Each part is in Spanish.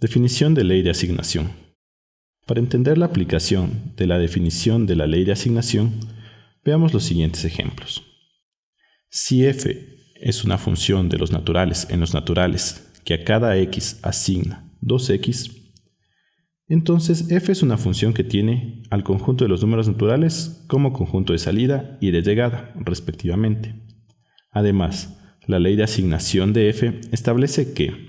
Definición de ley de asignación. Para entender la aplicación de la definición de la ley de asignación, veamos los siguientes ejemplos. Si f es una función de los naturales en los naturales que a cada x asigna 2x, entonces f es una función que tiene al conjunto de los números naturales como conjunto de salida y de llegada, respectivamente. Además, la ley de asignación de f establece que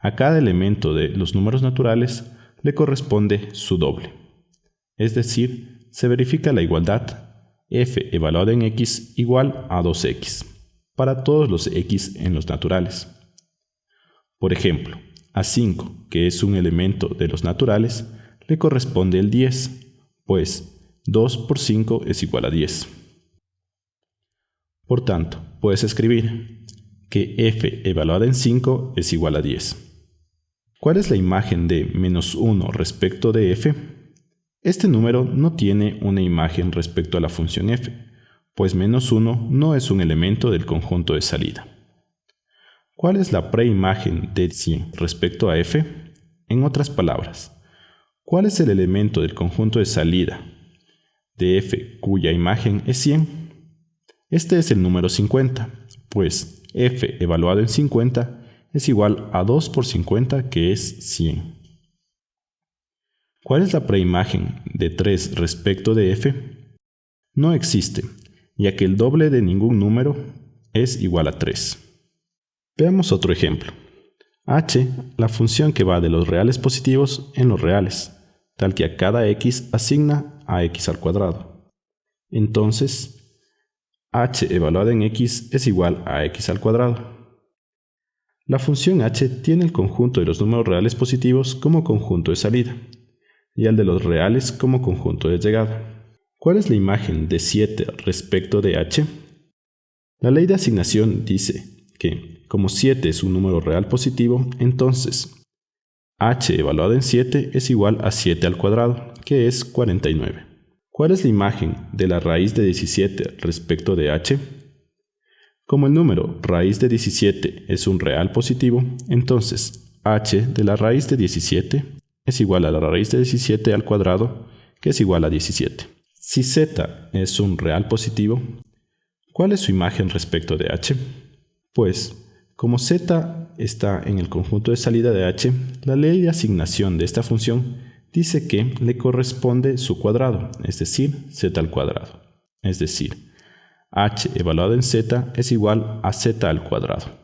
a cada elemento de los números naturales le corresponde su doble. Es decir, se verifica la igualdad f evaluada en x igual a 2x para todos los x en los naturales. Por ejemplo, a 5, que es un elemento de los naturales, le corresponde el 10, pues 2 por 5 es igual a 10. Por tanto, puedes escribir que f evaluada en 5 es igual a 10. ¿Cuál es la imagen de menos 1 respecto de f? Este número no tiene una imagen respecto a la función f, pues menos 1 no es un elemento del conjunto de salida. ¿Cuál es la preimagen de 100 respecto a f? En otras palabras, ¿cuál es el elemento del conjunto de salida de f cuya imagen es 100? Este es el número 50, pues f evaluado en 50 es igual a 2 por 50 que es 100. ¿Cuál es la preimagen de 3 respecto de f? No existe, ya que el doble de ningún número es igual a 3. Veamos otro ejemplo. h, la función que va de los reales positivos en los reales, tal que a cada x asigna a x al cuadrado. Entonces, h evaluada en x es igual a x al cuadrado. La función h tiene el conjunto de los números reales positivos como conjunto de salida y el de los reales como conjunto de llegada. ¿Cuál es la imagen de 7 respecto de h? La ley de asignación dice que, como 7 es un número real positivo, entonces h evaluado en 7 es igual a 7 al cuadrado, que es 49. ¿Cuál es la imagen de la raíz de 17 respecto de h? Como el número raíz de 17 es un real positivo, entonces h de la raíz de 17 es igual a la raíz de 17 al cuadrado, que es igual a 17. Si z es un real positivo, ¿cuál es su imagen respecto de h? Pues, como z está en el conjunto de salida de h, la ley de asignación de esta función dice que le corresponde su cuadrado, es decir, z al cuadrado. Es decir, h evaluado en z es igual a z al cuadrado.